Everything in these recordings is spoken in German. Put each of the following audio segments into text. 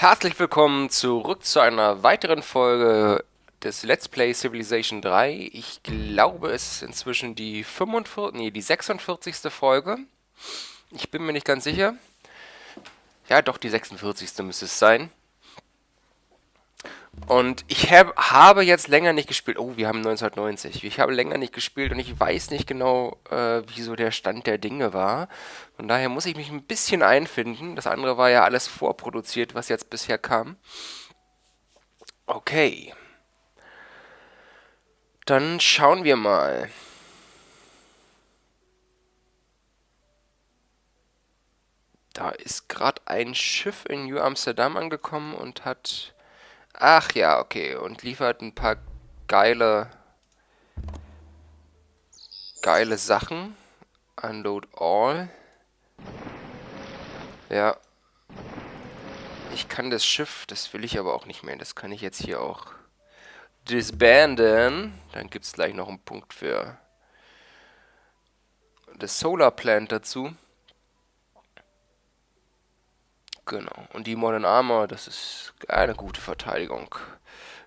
Herzlich willkommen zurück zu einer weiteren Folge des Let's Play Civilization 3. Ich glaube, es ist inzwischen die 45, nee, die 46. Folge. Ich bin mir nicht ganz sicher. Ja, doch, die 46. müsste es sein. Und ich hab, habe jetzt länger nicht gespielt. Oh, wir haben 1990. Ich habe länger nicht gespielt und ich weiß nicht genau, äh, wie der Stand der Dinge war. Von daher muss ich mich ein bisschen einfinden. Das andere war ja alles vorproduziert, was jetzt bisher kam. Okay. Dann schauen wir mal. Da ist gerade ein Schiff in New Amsterdam angekommen und hat Ach ja, okay. Und liefert ein paar geile, geile Sachen. Unload all. Ja. Ich kann das Schiff, das will ich aber auch nicht mehr. Das kann ich jetzt hier auch disbanden. Dann gibt es gleich noch einen Punkt für das Solar Plant dazu. Genau. Und die Modern Armor, das ist eine gute Verteidigung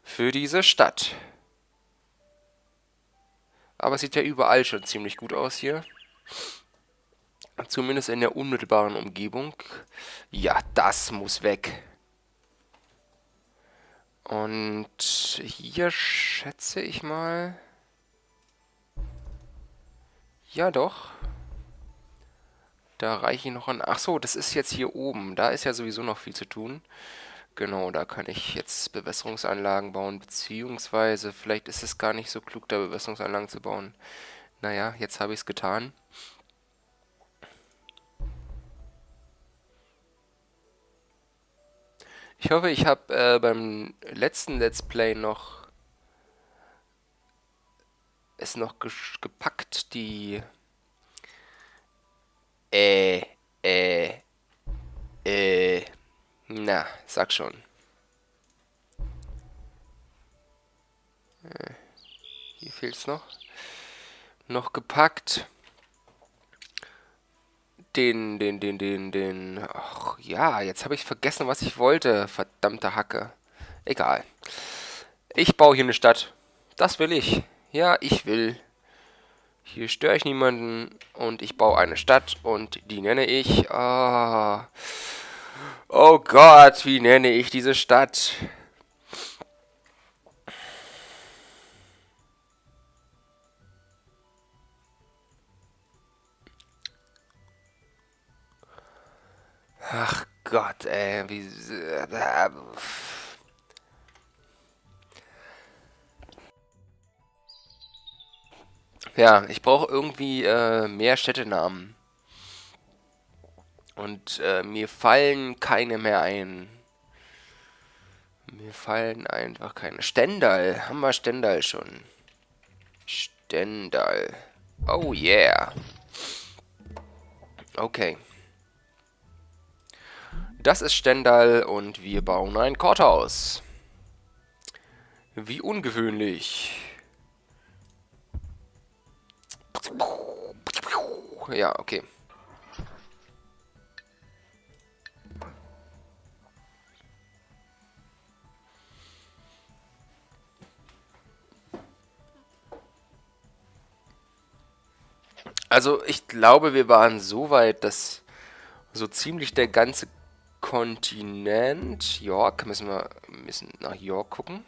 für diese Stadt. Aber es sieht ja überall schon ziemlich gut aus hier. Zumindest in der unmittelbaren Umgebung. Ja, das muss weg. Und hier schätze ich mal... Ja, doch. Da reiche ich noch an... Ach so, das ist jetzt hier oben. Da ist ja sowieso noch viel zu tun. Genau, da kann ich jetzt Bewässerungsanlagen bauen, beziehungsweise vielleicht ist es gar nicht so klug, da Bewässerungsanlagen zu bauen. Naja, jetzt habe ich es getan. Ich hoffe, ich habe äh, beim letzten Let's Play noch es noch gepackt, die äh, äh, äh, na, sag schon. Äh, hier fehlt's noch. Noch gepackt. Den, den, den, den, den. Ach ja, jetzt habe ich vergessen, was ich wollte. Verdammte Hacke. Egal. Ich baue hier eine Stadt. Das will ich. Ja, ich will. Hier störe ich niemanden und ich baue eine Stadt und die nenne ich... Oh, oh Gott, wie nenne ich diese Stadt? Ach Gott, ey, wie... Ja, ich brauche irgendwie äh, mehr Städtenamen. Und äh, mir fallen keine mehr ein. Mir fallen einfach keine. Stendal. Haben wir Stendal schon. Stendal. Oh yeah. Okay. Das ist Stendal und wir bauen ein Courthouse. Wie ungewöhnlich. Ja, okay. Also ich glaube, wir waren so weit, dass so ziemlich der ganze Kontinent, York, müssen wir müssen nach York gucken.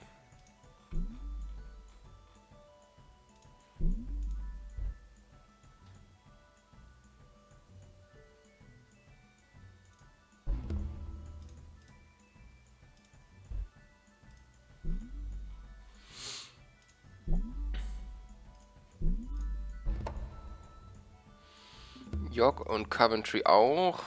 York und Coventry auch.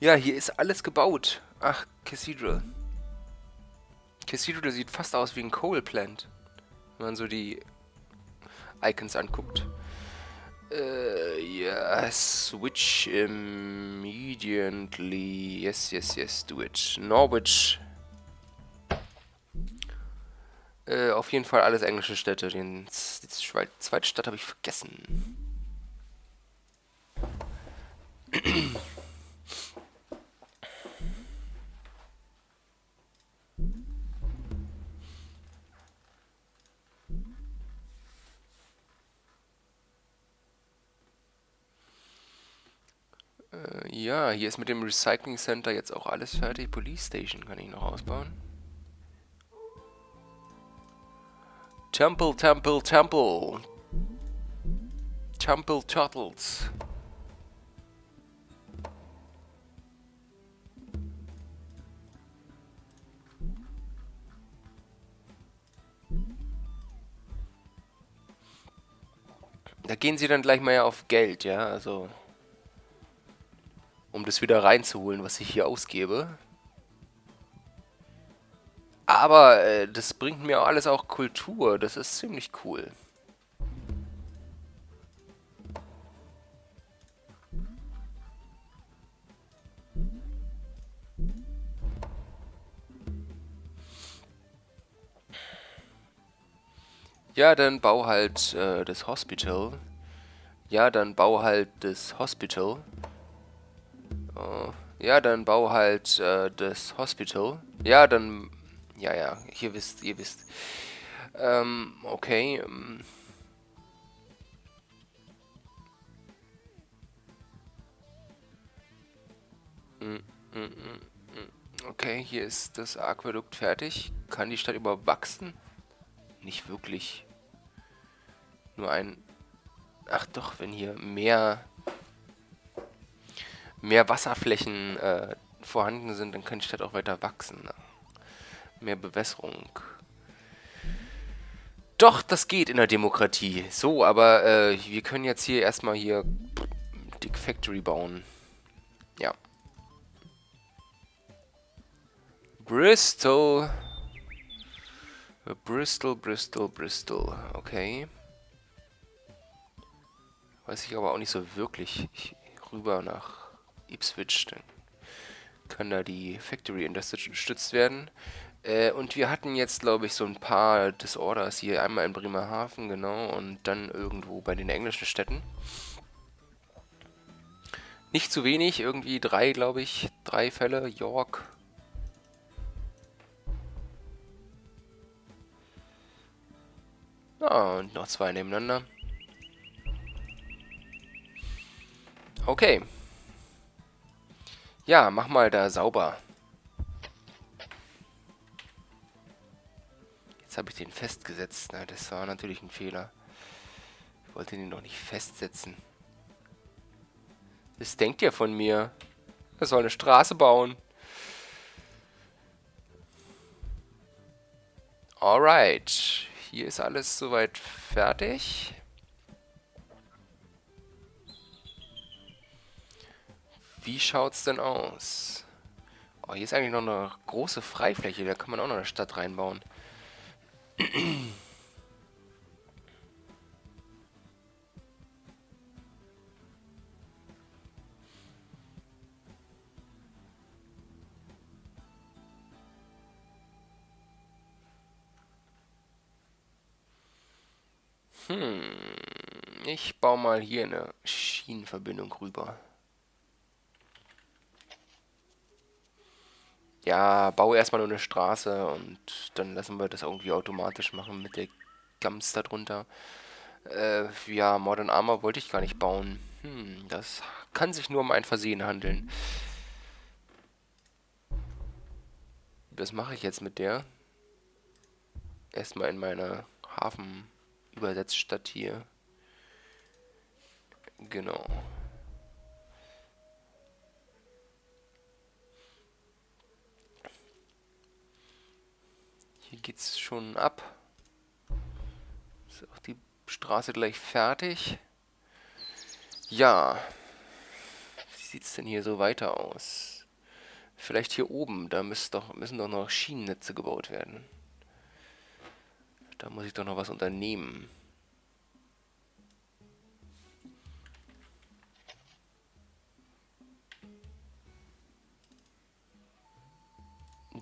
Ja, hier ist alles gebaut. Ach, Cathedral. Cathedral sieht fast aus wie ein Coal Plant. Wenn man so die Icons anguckt. Äh, Yeah, switch immediately. Yes, yes, yes, do it. Norwich. Äh, auf jeden Fall alles englische Städte. Den, die zweite Stadt habe ich vergessen. ja, hier ist mit dem Recycling Center jetzt auch alles fertig. Police Station kann ich noch ausbauen. Temple, Temple, Temple. Temple Turtles. Da gehen sie dann gleich mal auf Geld, ja, also um das wieder reinzuholen, was ich hier ausgebe. Aber äh, das bringt mir alles auch Kultur. Das ist ziemlich cool. Ja, dann bau halt äh, das Hospital. Ja, dann bau halt das Hospital. Uh, ja, dann bau halt äh, das Hospital. Ja, dann... Ja, ja, ihr wisst, ihr wisst. Ähm, okay. Ähm. Okay, hier ist das Aquädukt fertig. Kann die Stadt überhaupt wachsen? Nicht wirklich. Nur ein... Ach doch, wenn hier mehr mehr Wasserflächen äh, vorhanden sind, dann kann die Stadt auch weiter wachsen. Ne? Mehr Bewässerung. Doch, das geht in der Demokratie. So, aber äh, wir können jetzt hier erstmal hier Dick Factory bauen. Ja. Bristol. Bristol, Bristol, Bristol. Okay. Weiß ich aber auch nicht so wirklich rüber nach Ipswich, dann kann da die Factory unterstützt werden. Äh, und wir hatten jetzt, glaube ich, so ein paar Disorders hier. Einmal in Bremerhaven, genau, und dann irgendwo bei den englischen Städten. Nicht zu wenig, irgendwie drei, glaube ich, drei Fälle. York. Ah, und noch zwei nebeneinander. Okay. Ja, mach mal da sauber. Jetzt habe ich den festgesetzt. Na, das war natürlich ein Fehler. Ich wollte den noch nicht festsetzen. Was denkt ihr von mir? Er soll eine Straße bauen. Alright. Hier ist alles soweit fertig. Wie schaut's denn aus? Oh, hier ist eigentlich noch eine große Freifläche. Da kann man auch noch eine Stadt reinbauen. Hm, ich baue mal hier eine Schienenverbindung rüber. Ja, baue erstmal nur eine Straße und dann lassen wir das irgendwie automatisch machen mit der Gams darunter. Äh, ja, Modern Armor wollte ich gar nicht bauen. Hm, das kann sich nur um ein Versehen handeln. Was mache ich jetzt mit der? Erstmal in meine Hafenübersetzstadt hier. Genau. Hier geht's schon ab. Ist auch die Straße gleich fertig. Ja. Wie sieht's denn hier so weiter aus? Vielleicht hier oben, da doch, müssen doch noch Schienennetze gebaut werden. Da muss ich doch noch was unternehmen.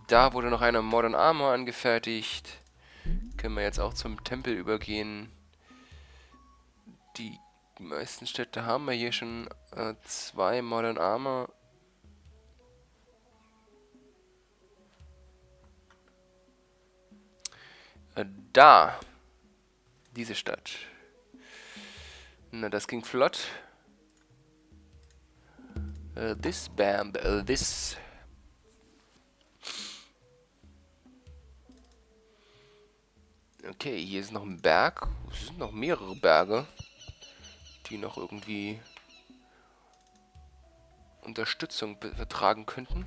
Da wurde noch eine Modern Armor angefertigt. Können wir jetzt auch zum Tempel übergehen. Die meisten Städte haben wir hier schon äh, zwei Modern Armor. Äh, da. Diese Stadt. Na, das ging flott. Uh, this band, uh, this... Okay, hier ist noch ein Berg. Es sind noch mehrere Berge, die noch irgendwie Unterstützung vertragen könnten.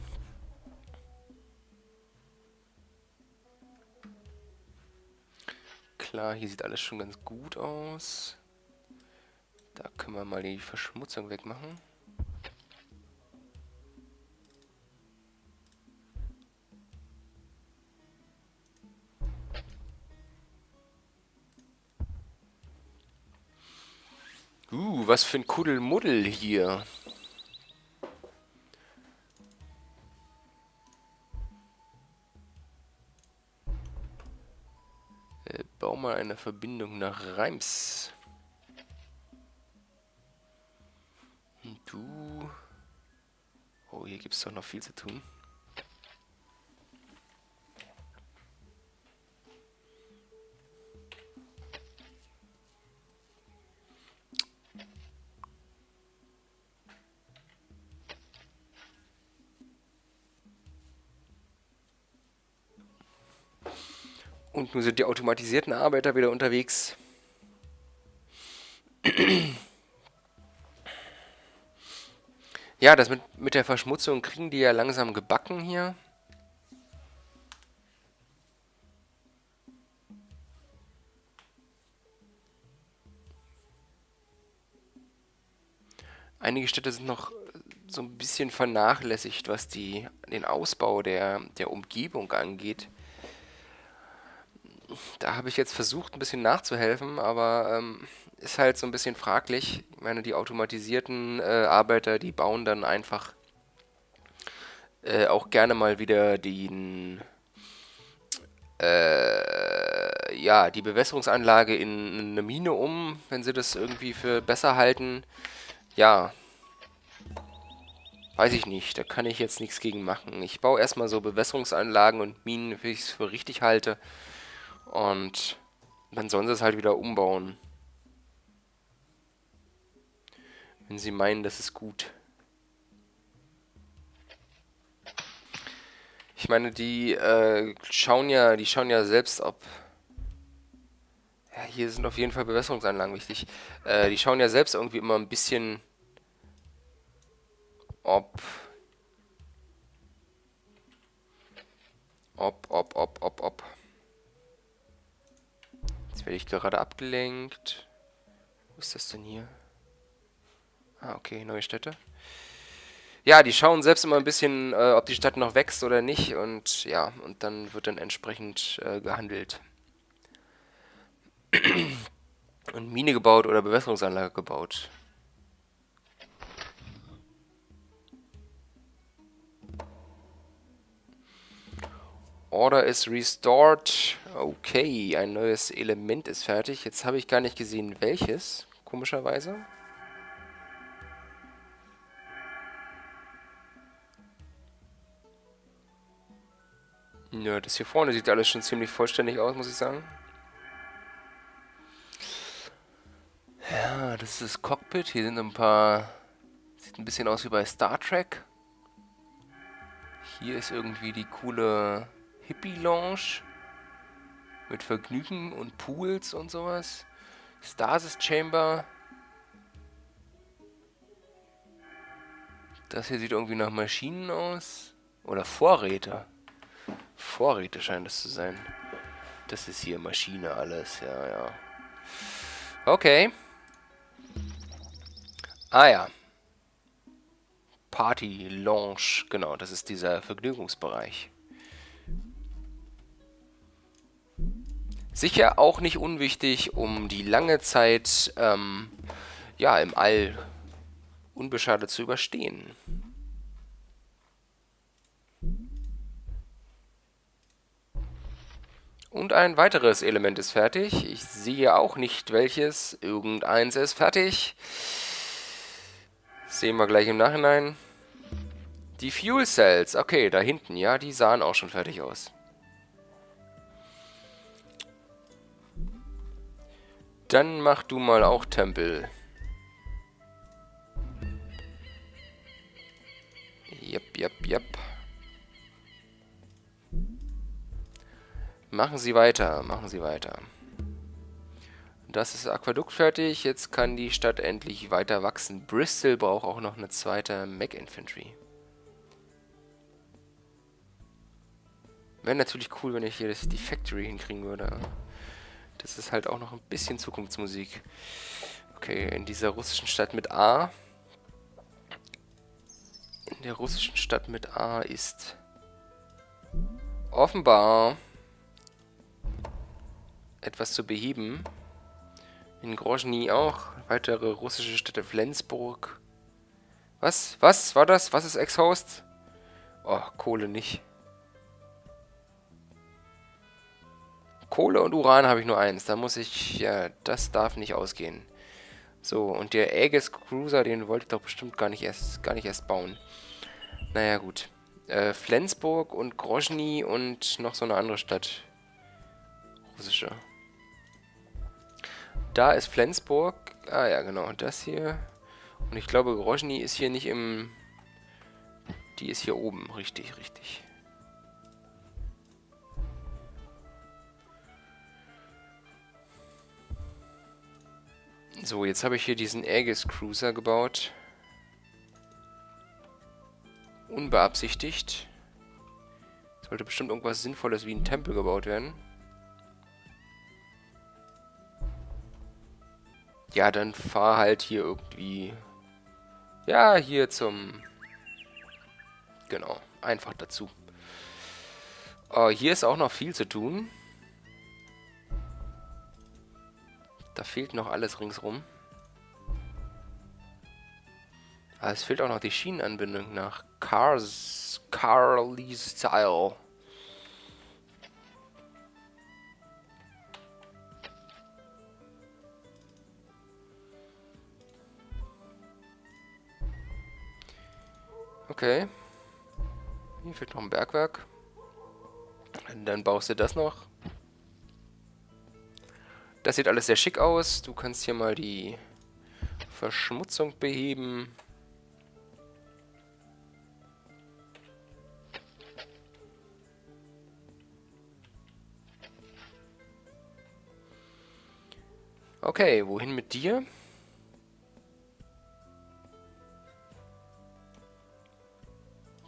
Klar, hier sieht alles schon ganz gut aus. Da können wir mal die Verschmutzung wegmachen. Uh, was für ein Kuddelmuddel hier. Äh, bau mal eine Verbindung nach Reims. Und du... Oh, hier gibt es doch noch viel zu tun. Und nun sind die automatisierten Arbeiter wieder unterwegs. Ja, das mit, mit der Verschmutzung kriegen die ja langsam gebacken hier. Einige Städte sind noch so ein bisschen vernachlässigt, was die, den Ausbau der, der Umgebung angeht da habe ich jetzt versucht, ein bisschen nachzuhelfen, aber ähm, ist halt so ein bisschen fraglich. Ich meine, die automatisierten äh, Arbeiter, die bauen dann einfach äh, auch gerne mal wieder den, äh, ja, die Bewässerungsanlage in eine Mine um, wenn sie das irgendwie für besser halten. Ja, weiß ich nicht, da kann ich jetzt nichts gegen machen. Ich baue erstmal so Bewässerungsanlagen und Minen, wie ich es für richtig halte. Und dann sollen sie es halt wieder umbauen. Wenn sie meinen, das ist gut. Ich meine, die äh, schauen ja, die schauen ja selbst, ob. Ja, hier sind auf jeden Fall Bewässerungsanlagen wichtig. Äh, die schauen ja selbst irgendwie immer ein bisschen, ob. Ob, ob, ob, ob, ob. Jetzt werde ich gerade abgelenkt. Wo ist das denn hier? Ah, okay, neue Städte. Ja, die schauen selbst immer ein bisschen, äh, ob die Stadt noch wächst oder nicht. Und ja, und dann wird dann entsprechend äh, gehandelt. und Mine gebaut oder Bewässerungsanlage gebaut. Order is restored. Okay, ein neues Element ist fertig. Jetzt habe ich gar nicht gesehen, welches, komischerweise. Ja, das hier vorne sieht alles schon ziemlich vollständig aus, muss ich sagen. Ja, das ist das Cockpit. Hier sind ein paar... Sieht ein bisschen aus wie bei Star Trek. Hier ist irgendwie die coole Hippie-Lounge mit Vergnügen und Pools und sowas. Stasis Chamber. Das hier sieht irgendwie nach Maschinen aus. Oder Vorräte. Vorräte scheint es zu sein. Das ist hier Maschine alles, ja, ja. Okay. Ah ja. Party Lounge, genau, das ist dieser Vergnügungsbereich. Sicher auch nicht unwichtig, um die lange Zeit ähm, ja, im All unbeschadet zu überstehen. Und ein weiteres Element ist fertig. Ich sehe auch nicht welches. Irgendeins ist fertig. Sehen wir gleich im Nachhinein. Die Fuel Cells. Okay, da hinten. Ja, die sahen auch schon fertig aus. Dann mach du mal auch Tempel. Jep, jep, jep. Machen Sie weiter, machen Sie weiter. Das ist Aquädukt fertig. Jetzt kann die Stadt endlich weiter wachsen. Bristol braucht auch noch eine zweite Mech Infantry. Wäre natürlich cool, wenn ich hier das, die Factory hinkriegen würde. Das ist halt auch noch ein bisschen Zukunftsmusik. Okay, in dieser russischen Stadt mit A. In der russischen Stadt mit A ist offenbar etwas zu beheben. In Grozny auch. Weitere russische Städte Flensburg. Was? Was? War das? Was ist Exhaust? Oh, Kohle nicht. Kohle und Uran habe ich nur eins. Da muss ich... Ja, das darf nicht ausgehen. So, und der Aegis Cruiser, den wollte ich doch bestimmt gar nicht erst, gar nicht erst bauen. Naja, gut. Äh, Flensburg und Grozny und noch so eine andere Stadt. Russische. Da ist Flensburg. Ah ja, genau, das hier. Und ich glaube, Grozny ist hier nicht im... Die ist hier oben. Richtig, richtig. So, jetzt habe ich hier diesen Aegis Cruiser gebaut. Unbeabsichtigt. Sollte bestimmt irgendwas Sinnvolles wie ein Tempel gebaut werden. Ja, dann fahr halt hier irgendwie... Ja, hier zum... Genau, einfach dazu. Oh, hier ist auch noch viel zu tun. Da fehlt noch alles ringsrum. Aber ah, es fehlt auch noch die Schienenanbindung nach Cars... Carly Style. Okay. Hier fehlt noch ein Bergwerk. Und dann baust du das noch. Das sieht alles sehr schick aus. Du kannst hier mal die Verschmutzung beheben. Okay, wohin mit dir?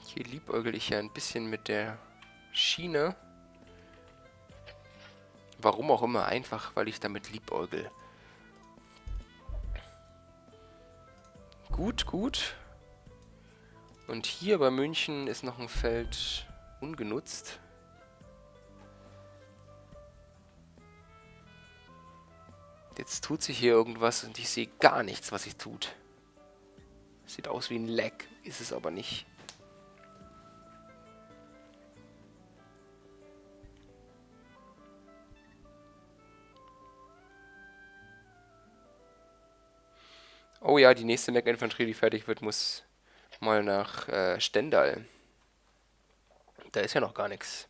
Hier liebäugel ich ja ein bisschen mit der Schiene. Warum auch immer, einfach weil ich damit liebäugel. Gut, gut. Und hier bei München ist noch ein Feld ungenutzt. Jetzt tut sich hier irgendwas und ich sehe gar nichts, was sich tut. Sieht aus wie ein Leck, ist es aber nicht. Oh ja, die nächste Mech-Infanterie, die fertig wird, muss mal nach äh, Stendal. Da ist ja noch gar nichts.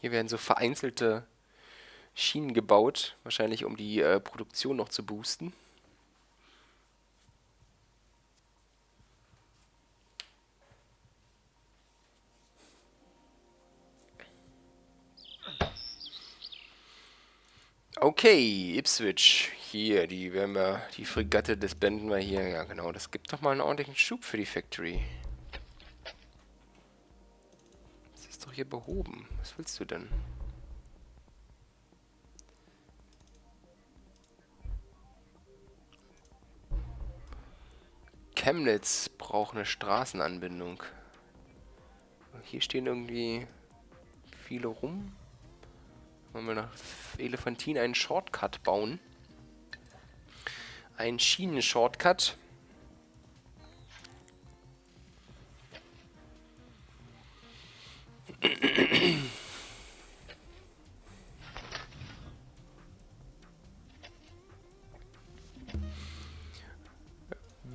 Hier werden so vereinzelte Schienen gebaut, wahrscheinlich um die äh, Produktion noch zu boosten. Okay, Ipswich. Hier, die werden wir, die Fregatte, das blenden wir hier. Ja, genau, das gibt doch mal einen ordentlichen Schub für die Factory. Das ist doch hier behoben. Was willst du denn? Chemnitz braucht eine Wollen wir nach Elefantin einen Shortcut bauen. Ein Schienen-Shortcut.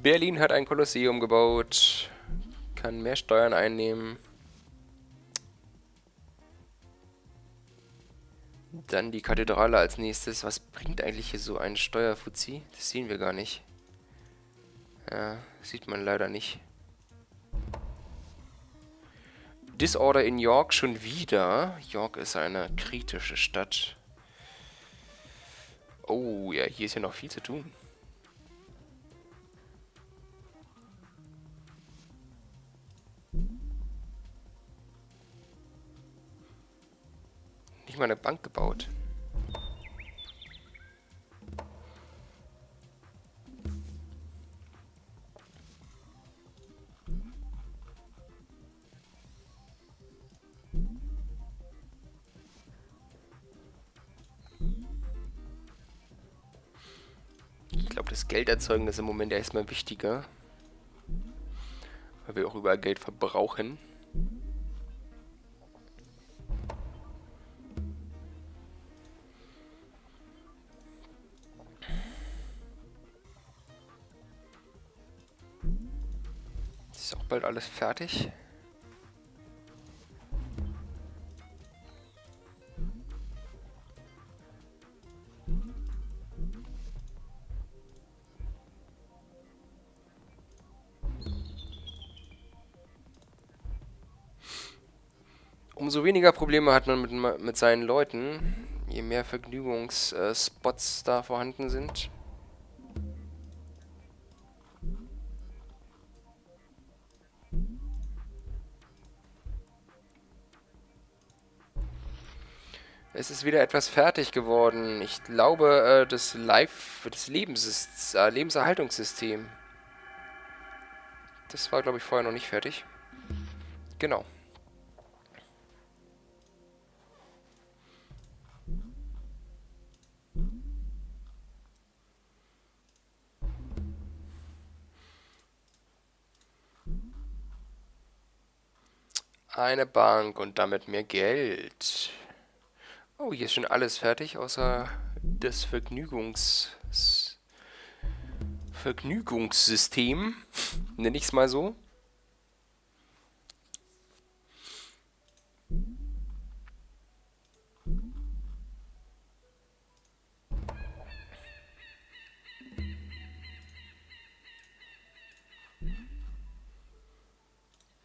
Berlin hat ein Kolosseum gebaut, kann mehr Steuern einnehmen. Dann die Kathedrale als nächstes. Was bringt eigentlich hier so ein Steuerfuzzi? Das sehen wir gar nicht. Ja, sieht man leider nicht. Disorder in York schon wieder. York ist eine kritische Stadt. Oh, ja, hier ist ja noch viel zu tun. Nicht mal eine Bank gebaut. Ich glaube, das Geld erzeugen ist im Moment erstmal wichtiger. Weil wir auch überall Geld verbrauchen. Bald alles fertig. Umso weniger Probleme hat man mit, mit seinen Leuten, je mehr Vergnügungsspots da vorhanden sind. Es ist wieder etwas fertig geworden. Ich glaube, äh, das Live, das Lebens äh, Lebenserhaltungssystem. Das war, glaube ich, vorher noch nicht fertig. Genau. Eine Bank und damit mehr Geld. Oh, hier ist schon alles fertig, außer das Vergnügungs... Vergnügungssystem. Nenne ich es mal so.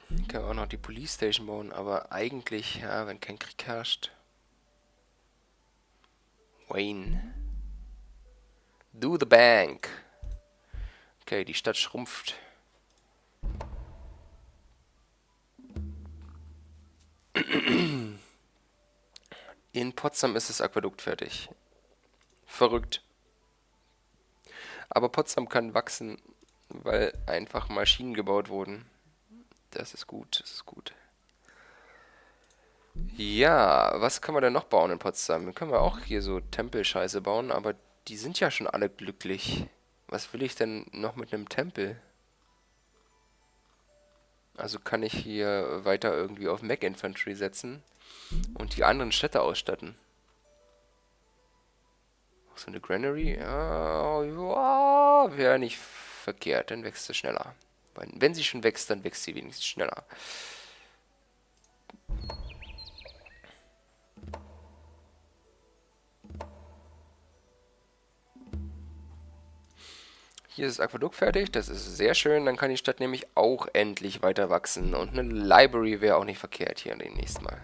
Ich kann auch noch die Police Station bauen, aber eigentlich, ja, wenn kein Krieg herrscht. Wayne. Do the bank. Okay, die Stadt schrumpft. In Potsdam ist das Aquädukt fertig. Verrückt. Aber Potsdam kann wachsen, weil einfach Maschinen gebaut wurden. Das ist gut, das ist gut. Ja, was können wir denn noch bauen in Potsdam? Können wir auch hier so Tempelscheiße bauen, aber die sind ja schon alle glücklich. Was will ich denn noch mit einem Tempel? Also kann ich hier weiter irgendwie auf Mac Infantry setzen und die anderen Städte ausstatten. So eine Granary? Ja wäre nicht verkehrt, dann wächst sie schneller. Wenn sie schon wächst, dann wächst sie wenigstens schneller. Hier ist das Aquädukt fertig, das ist sehr schön. Dann kann die Stadt nämlich auch endlich weiter wachsen. Und eine Library wäre auch nicht verkehrt hier demnächst mal.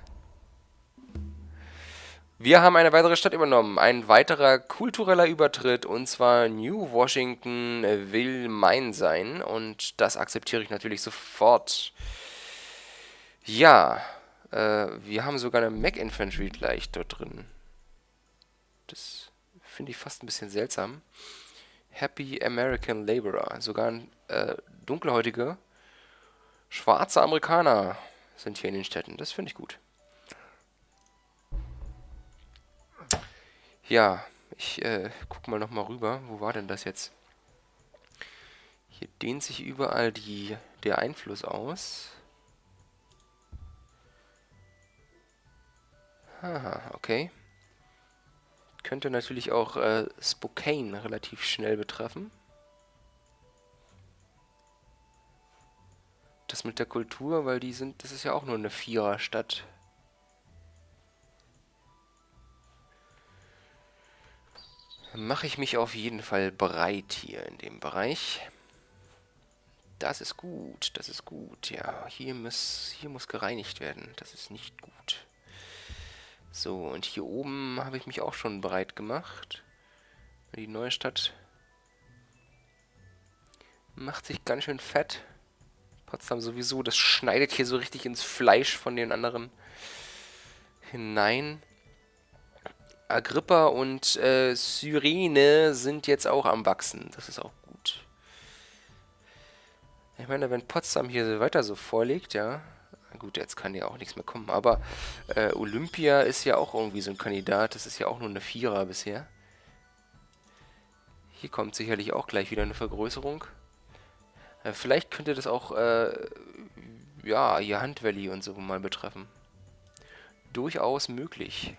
Wir haben eine weitere Stadt übernommen. Ein weiterer kultureller Übertritt. Und zwar New Washington will mein sein. Und das akzeptiere ich natürlich sofort. Ja, äh, wir haben sogar eine Mac Infantry gleich dort drin. Das finde ich fast ein bisschen seltsam. Happy American Laborer. Sogar äh, dunkelhäutige, schwarze Amerikaner sind hier in den Städten. Das finde ich gut. Ja, ich äh, guck mal nochmal rüber. Wo war denn das jetzt? Hier dehnt sich überall die, der Einfluss aus. Haha, okay. Könnte natürlich auch äh, Spokane relativ schnell betreffen. Das mit der Kultur, weil die sind, das ist ja auch nur eine Viererstadt. Mache ich mich auf jeden Fall bereit hier in dem Bereich. Das ist gut, das ist gut. Ja, hier muss, hier muss gereinigt werden. Das ist nicht gut. So, und hier oben habe ich mich auch schon bereit gemacht. Die neue Stadt macht sich ganz schön fett. Potsdam sowieso, das schneidet hier so richtig ins Fleisch von den anderen hinein. Agrippa und äh, Cyrene sind jetzt auch am Wachsen. Das ist auch gut. Ich meine, wenn Potsdam hier weiter so vorliegt, ja. Gut, jetzt kann ja auch nichts mehr kommen. Aber äh, Olympia ist ja auch irgendwie so ein Kandidat. Das ist ja auch nur eine Vierer bisher. Hier kommt sicherlich auch gleich wieder eine Vergrößerung. Äh, vielleicht könnte das auch, äh, ja, hier Hunt Valley und so mal betreffen. Durchaus möglich.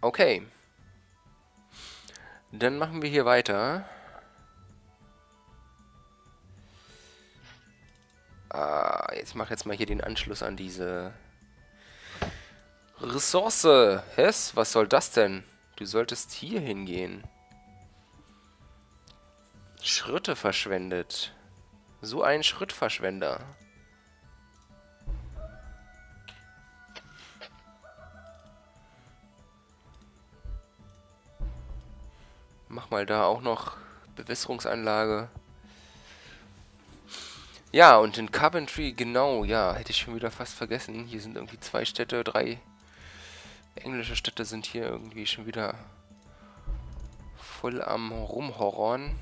Okay. Dann machen wir hier weiter. Ah, jetzt mach jetzt mal hier den Anschluss an diese Ressource. Hess, was soll das denn? Du solltest hier hingehen. Schritte verschwendet. So ein Schrittverschwender. Mach mal da auch noch Bewässerungsanlage. Ja, und in Coventry, genau, ja, hätte ich schon wieder fast vergessen. Hier sind irgendwie zwei Städte, drei englische Städte sind hier irgendwie schon wieder voll am Rumhorrorn.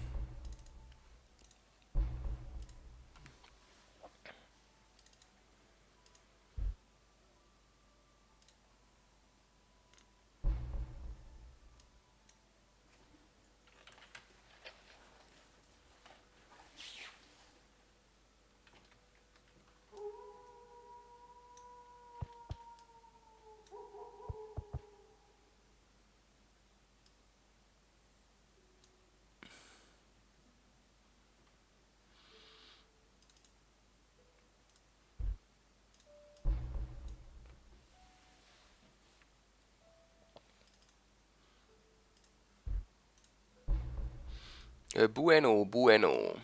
Bueno, bueno.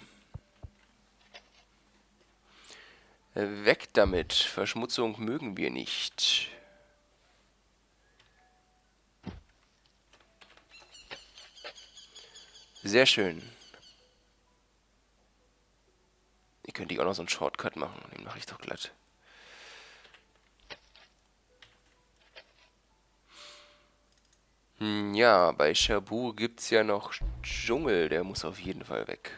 Äh, weg damit. Verschmutzung mögen wir nicht. Sehr schön. Ihr könnt auch noch so einen Shortcut machen. Den mache ich doch glatt. Hm, ja, bei Shabu gibt es ja noch Dschungel, der muss auf jeden Fall weg.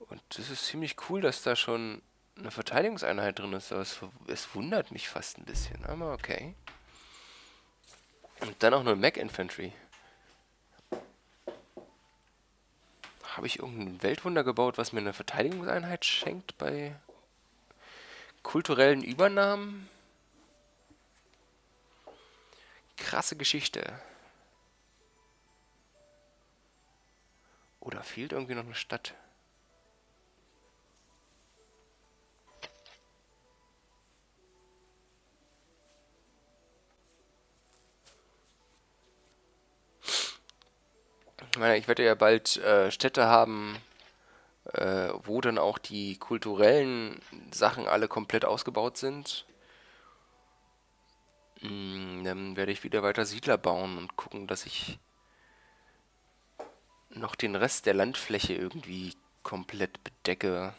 Und das ist ziemlich cool, dass da schon eine Verteidigungseinheit drin ist, aber es, es wundert mich fast ein bisschen, aber okay. Und dann auch nur Mac Infantry. Habe ich irgendein Weltwunder gebaut, was mir eine Verteidigungseinheit schenkt bei kulturellen Übernahmen? Krasse Geschichte. Oder fehlt irgendwie noch eine Stadt? Ich meine, ich werde ja bald äh, Städte haben, äh, wo dann auch die kulturellen Sachen alle komplett ausgebaut sind. Mm, dann werde ich wieder weiter Siedler bauen und gucken, dass ich noch den Rest der Landfläche irgendwie komplett bedecke.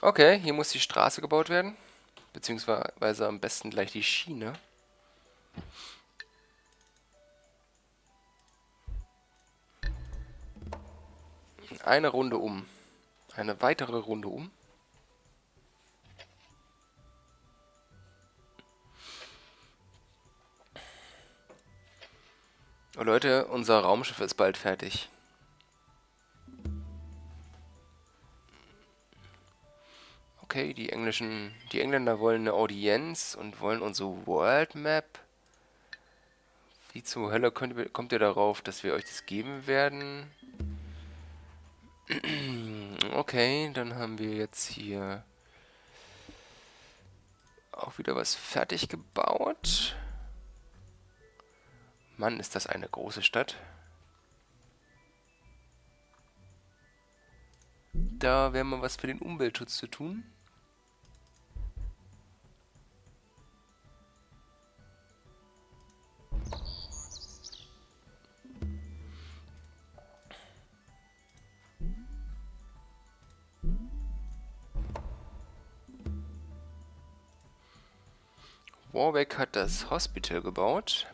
Okay, hier muss die Straße gebaut werden. Beziehungsweise am besten gleich die Schiene. Eine Runde um. Eine weitere Runde um. Oh Leute, unser Raumschiff ist bald fertig. Okay, die englischen, die Engländer wollen eine Audienz und wollen unsere World Map. Wie zur Hölle könnt, kommt ihr darauf, dass wir euch das geben werden? Okay, dann haben wir jetzt hier auch wieder was fertig gebaut. Mann, ist das eine große Stadt. Da wäre mal was für den Umweltschutz zu tun. Warbeck hat das Hospital gebaut.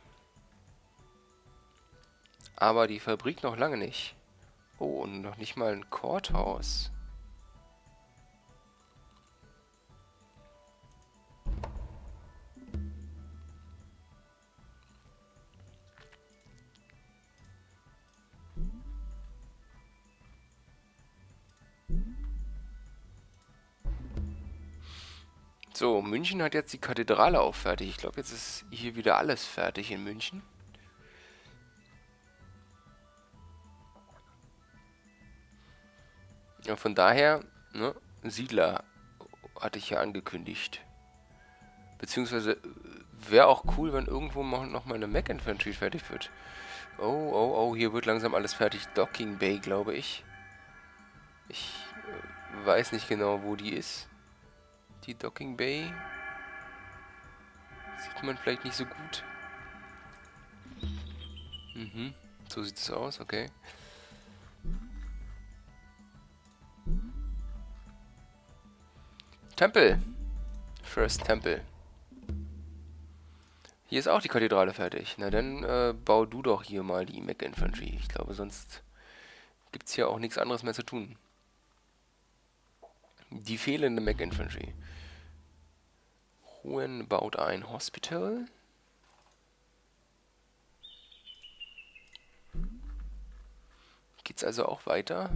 Aber die Fabrik noch lange nicht. Oh, und noch nicht mal ein Courthouse. So, München hat jetzt die Kathedrale auch fertig. Ich glaube, jetzt ist hier wieder alles fertig in München. Ja, von daher, ne, Siedler hatte ich ja angekündigt. Beziehungsweise wäre auch cool, wenn irgendwo noch mal eine Mac Infantry fertig wird. Oh, oh, oh, hier wird langsam alles fertig. Docking Bay, glaube ich. Ich äh, weiß nicht genau, wo die ist. Die Docking Bay. Sieht man vielleicht nicht so gut. Mhm, so sieht es aus, okay. Tempel. First Temple. Hier ist auch die Kathedrale fertig. Na dann äh, bau du doch hier mal die Mac Infantry. Ich glaube, sonst gibt es hier auch nichts anderes mehr zu tun. Die fehlende Mac Infantry. Hohen baut ein Hospital. Geht's also auch weiter?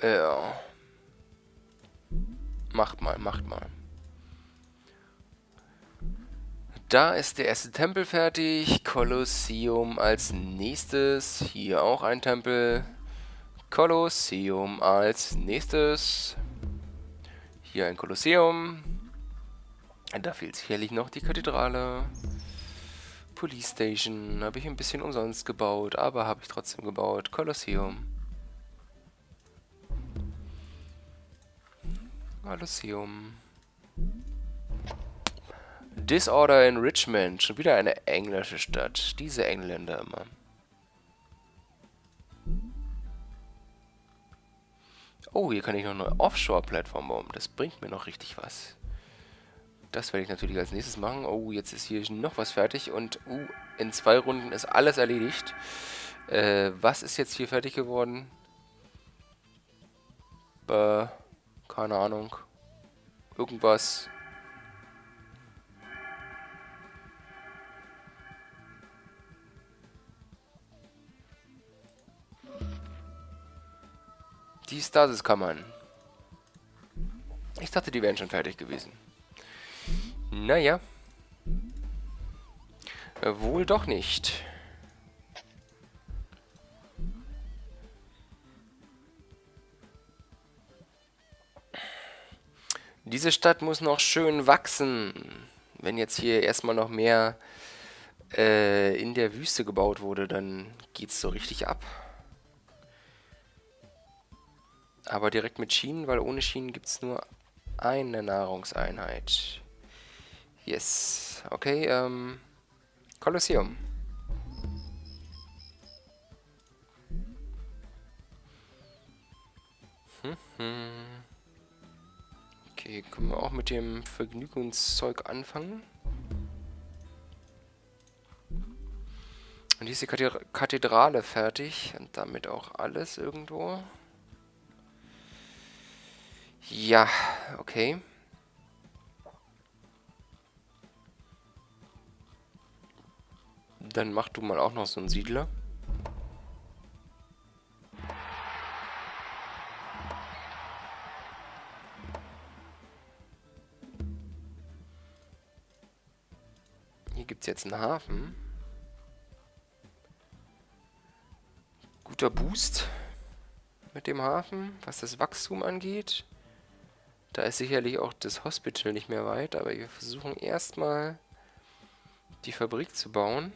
Ja. Macht mal, macht mal. Da ist der erste Tempel fertig. Kolosseum als nächstes. Hier auch ein Tempel. Kolosseum als nächstes. Hier ein Kolosseum. Da fehlt sicherlich noch die Kathedrale. Police Station habe ich ein bisschen umsonst gebaut, aber habe ich trotzdem gebaut. Kolosseum. Kolosseum. Disorder in Richmond. Schon wieder eine englische Stadt. Diese Engländer immer. Oh, hier kann ich noch eine Offshore-Plattform bauen. Das bringt mir noch richtig was. Das werde ich natürlich als nächstes machen. Oh, jetzt ist hier noch was fertig. Und uh, in zwei Runden ist alles erledigt. Äh, was ist jetzt hier fertig geworden? Äh, keine Ahnung. Irgendwas. Die Stasis-Kammern. Ich dachte, die wären schon fertig gewesen. Naja. Wohl doch nicht. Diese Stadt muss noch schön wachsen. Wenn jetzt hier erstmal noch mehr äh, in der Wüste gebaut wurde, dann geht's so richtig ab. Aber direkt mit Schienen, weil ohne Schienen gibt es nur eine Nahrungseinheit. Yes. Okay, ähm... Kolosseum. Hm, hm. Okay, können wir auch mit dem Vergnügungszeug anfangen? Und hier ist die Kathedrale fertig. Und damit auch alles irgendwo. Ja, okay. Dann mach du mal auch noch so einen Siedler. Hier gibt es jetzt einen Hafen. Guter Boost mit dem Hafen, was das Wachstum angeht. Da ist sicherlich auch das Hospital nicht mehr weit, aber wir versuchen erstmal die Fabrik zu bauen.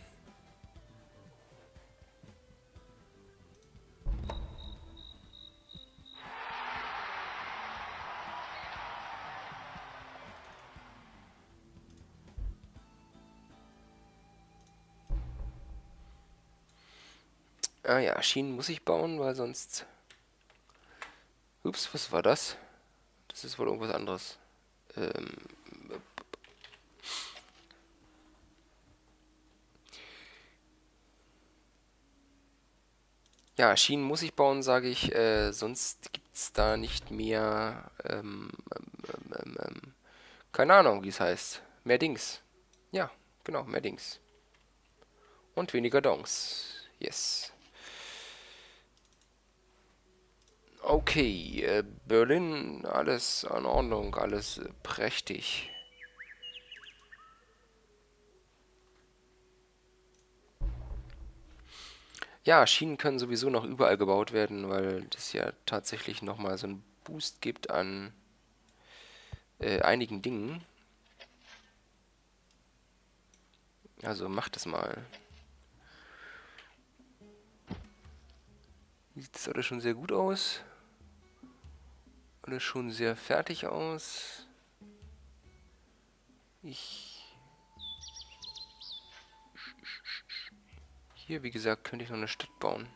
Ah ja, Schienen muss ich bauen, weil sonst... Ups, was war das? Das ist wohl irgendwas anderes. Ähm... Ja, Schienen muss ich bauen, sage ich, äh, sonst gibt es da nicht mehr, ähm, ähm, ähm, ähm, keine Ahnung, wie es heißt. Mehr Dings. Ja, genau, mehr Dings. Und weniger Dongs. Yes. Okay, äh, Berlin, alles in Ordnung, alles prächtig. Ja, Schienen können sowieso noch überall gebaut werden, weil das ja tatsächlich nochmal so einen Boost gibt an äh, einigen Dingen. Also macht es mal. Sieht das alles schon sehr gut aus alles schon sehr fertig aus. Ich... Hier, wie gesagt, könnte ich noch eine Stadt bauen.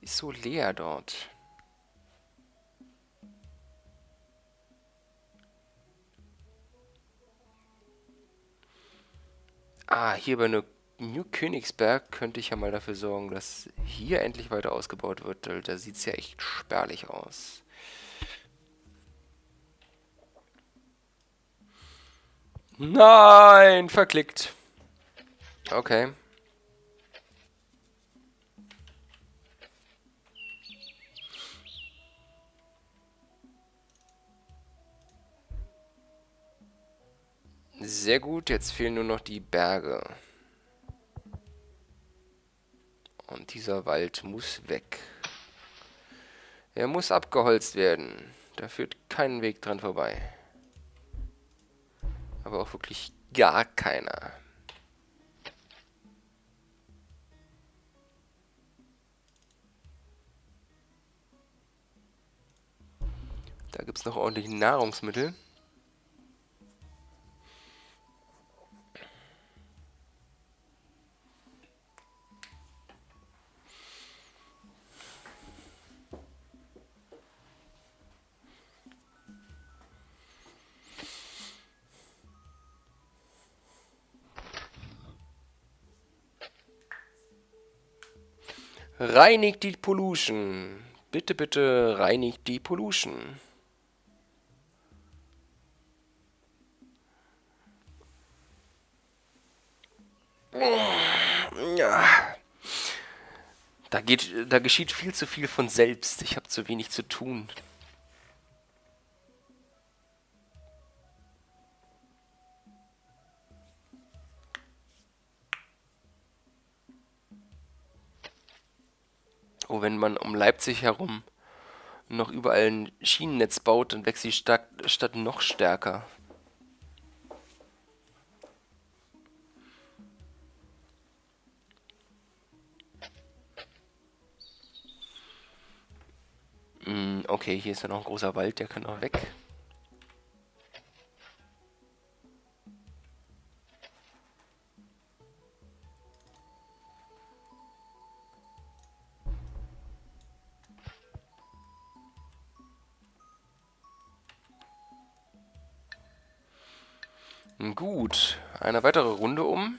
Ist so leer dort. Ah, hier bei New Königsberg könnte ich ja mal dafür sorgen, dass hier endlich weiter ausgebaut wird. Da sieht es ja echt spärlich aus. Nein, verklickt. Okay. Sehr gut, jetzt fehlen nur noch die Berge. Und dieser Wald muss weg. Er muss abgeholzt werden. Da führt kein Weg dran vorbei. Aber auch wirklich gar keiner. Da gibt es noch ordentlich Nahrungsmittel. Reinigt die Pollution. Bitte, bitte reinigt die Pollution. Da, geht, da geschieht viel zu viel von selbst. Ich habe zu wenig zu tun. Wenn man um Leipzig herum noch überall ein Schienennetz baut, dann wächst die Stadt, Stadt noch stärker. Hm, okay, hier ist ja noch ein großer Wald, der kann auch weg. Gut, eine weitere Runde um.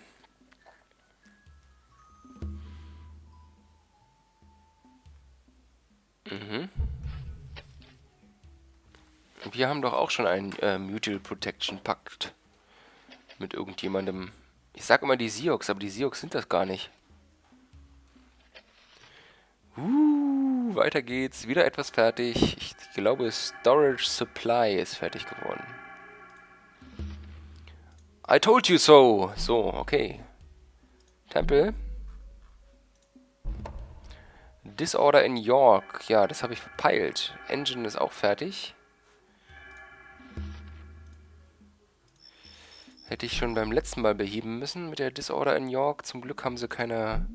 Mhm. Wir haben doch auch schon einen äh, Mutual Protection Pakt mit irgendjemandem. Ich sag immer die Sioux, aber die Sioux sind das gar nicht. Uh, weiter geht's. Wieder etwas fertig. Ich glaube, Storage Supply ist fertig geworden. I told you so. So, okay. Tempel. Disorder in York. Ja, das habe ich verpeilt. Engine ist auch fertig. Hätte ich schon beim letzten Mal beheben müssen mit der Disorder in York. Zum Glück haben sie keine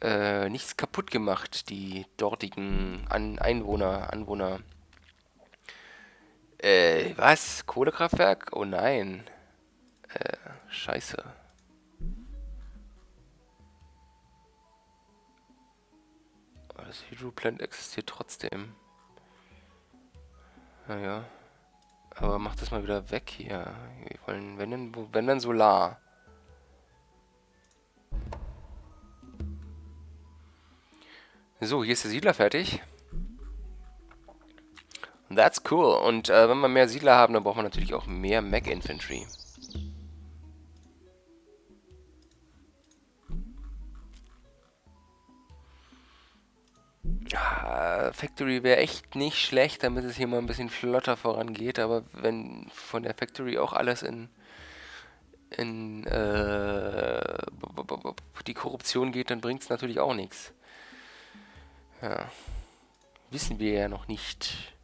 äh, nichts kaputt gemacht, die dortigen An Einwohner, Anwohner. Äh, was? Kohlekraftwerk? Oh nein. Äh, scheiße. Das Hydroplant existiert trotzdem. Naja. Aber mach das mal wieder weg hier. Wir wollen, wenn denn, wenn dann Solar. So, hier ist der Siedler fertig. That's cool. Und äh, wenn wir mehr Siedler haben, dann brauchen wir natürlich auch mehr Mech Infantry. Factory wäre echt nicht schlecht, damit es hier mal ein bisschen flotter vorangeht, aber wenn von der Factory auch alles in, in äh, die Korruption geht, dann bringt es natürlich auch nichts. Ja. Wissen wir ja noch nicht.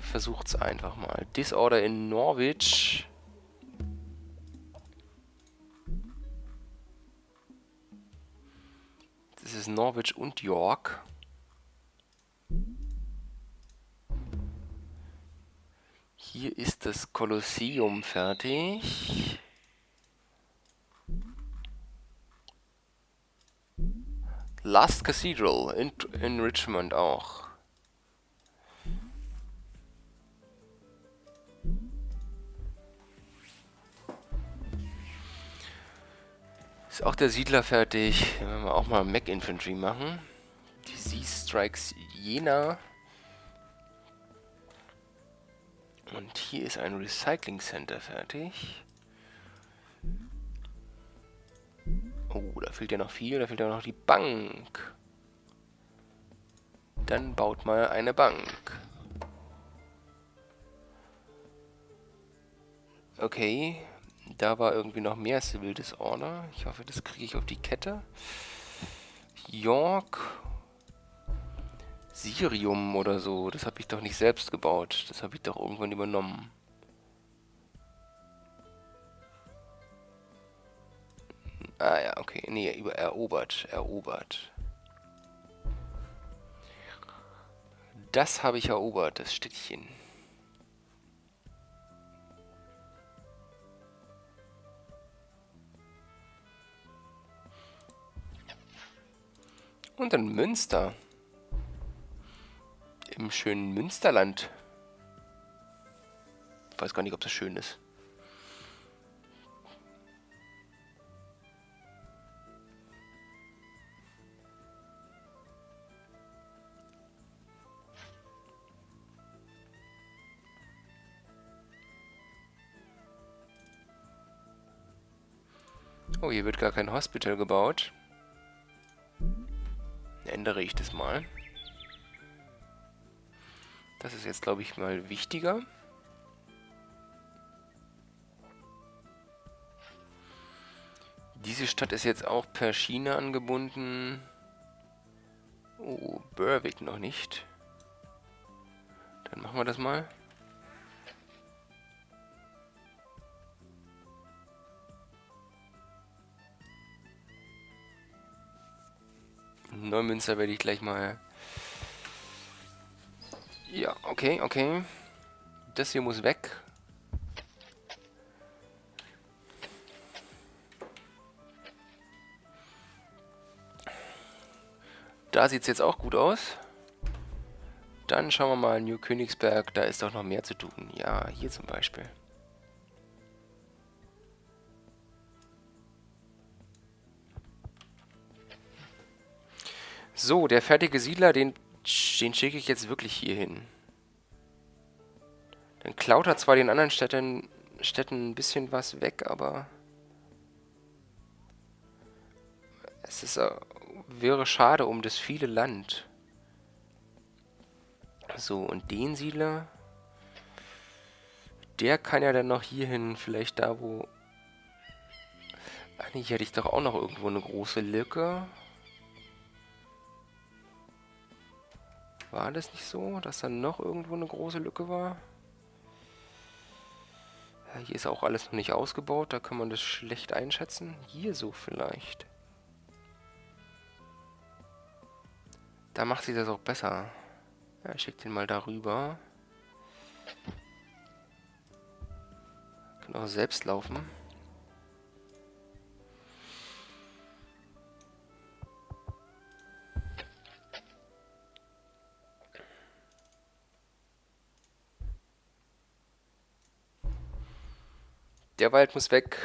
Versucht's einfach mal. Disorder in Norwich. Das ist Norwich und York. Hier ist das Kolosseum fertig. Last Cathedral in, in Richmond auch. Ist auch der Siedler fertig. Wenn wir auch mal Mac Infantry machen. Die Sea Strikes Jena. Und hier ist ein Recycling Center fertig. Oh, da fehlt ja noch viel. Da fehlt ja noch die Bank. Dann baut mal eine Bank. Okay, da war irgendwie noch mehr Civil Disorder. Ich hoffe, das kriege ich auf die Kette. York Sirium oder so. Das habe ich doch nicht selbst gebaut. Das habe ich doch irgendwann übernommen. Ah ja, okay. Nee, über erobert. Erobert. Das habe ich erobert, das Städtchen. Und dann Münster im schönen Münsterland. Ich weiß gar nicht, ob das schön ist. Oh, hier wird gar kein Hospital gebaut. Ändere ich das mal. Das ist jetzt, glaube ich, mal wichtiger. Diese Stadt ist jetzt auch per Schiene angebunden. Oh, Berwick noch nicht. Dann machen wir das mal. Neumünster werde ich gleich mal ja, okay, okay. Das hier muss weg. Da sieht es jetzt auch gut aus. Dann schauen wir mal New Königsberg. Da ist doch noch mehr zu tun. Ja, hier zum Beispiel. So, der fertige Siedler, den, den schicke ich jetzt wirklich hier hin. Dann klaut er zwar den anderen Städten, Städten ein bisschen was weg, aber... Es ist, äh, wäre schade um das viele Land. So, und den Siedler... Der kann ja dann noch hierhin, vielleicht da, wo... Eigentlich hätte ich doch auch noch irgendwo eine große Lücke. War das nicht so, dass da noch irgendwo eine große Lücke war? Ja, hier ist auch alles noch nicht ausgebaut, da kann man das schlecht einschätzen. Hier so vielleicht. Da macht sich das auch besser. Ja, ich schicke den mal darüber. Kann auch selbst laufen. Der Wald muss weg.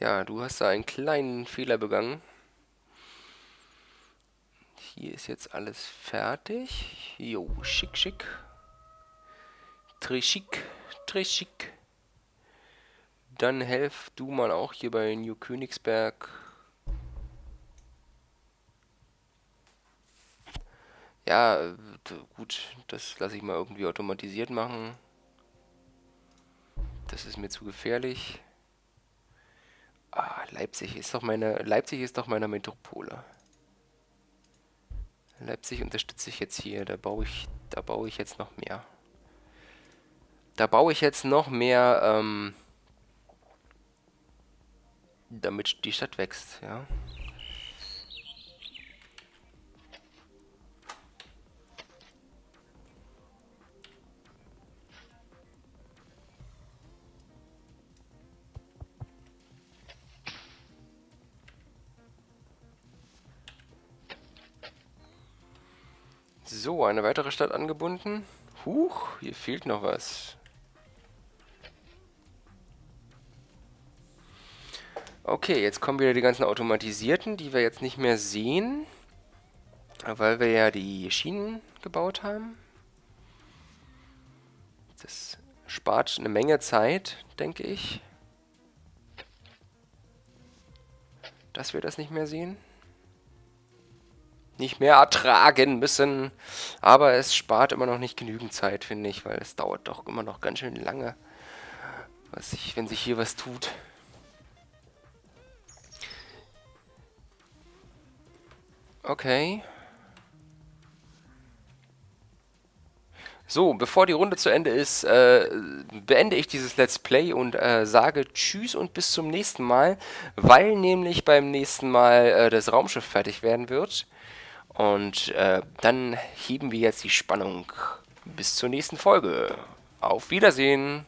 Ja, du hast da einen kleinen Fehler begangen. Hier ist jetzt alles fertig. Jo, schick, schick. Très schick. Dann helf du mal auch hier bei New Königsberg. Ja, gut, das lasse ich mal irgendwie automatisiert machen. Das ist mir zu gefährlich. Ah, Leipzig ist doch meine. Leipzig ist doch meine Metropole. Leipzig unterstütze ich jetzt hier. Da baue ich, da baue ich jetzt noch mehr. Da baue ich jetzt noch mehr, ähm, damit die Stadt wächst, ja. Eine weitere Stadt angebunden. Huch, hier fehlt noch was. Okay, jetzt kommen wieder die ganzen Automatisierten, die wir jetzt nicht mehr sehen. Weil wir ja die Schienen gebaut haben. Das spart eine Menge Zeit, denke ich. Dass wir das nicht mehr sehen nicht mehr ertragen müssen. Aber es spart immer noch nicht genügend Zeit, finde ich, weil es dauert doch immer noch ganz schön lange, was ich, wenn sich hier was tut. Okay. So, bevor die Runde zu Ende ist, äh, beende ich dieses Let's Play und äh, sage Tschüss und bis zum nächsten Mal, weil nämlich beim nächsten Mal äh, das Raumschiff fertig werden wird. Und äh, dann heben wir jetzt die Spannung bis zur nächsten Folge. Auf Wiedersehen!